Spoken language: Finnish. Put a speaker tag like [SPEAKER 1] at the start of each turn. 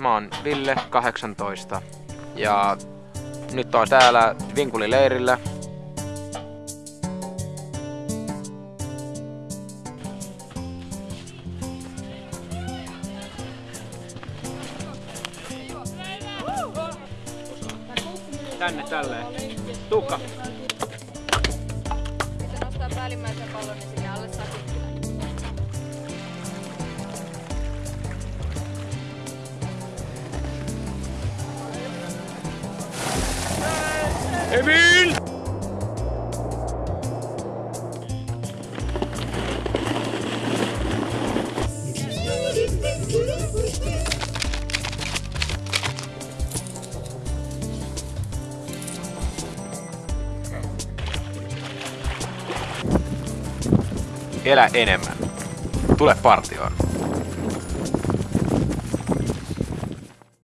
[SPEAKER 1] mä oon Ville, 18. Ja nyt on täällä Vinkulileirillä. Tänne tälleen. Tukka.
[SPEAKER 2] Sitten nostaa päällimmäisen pallon, niin
[SPEAKER 1] Emil! Elä enemmän. Tule partioon.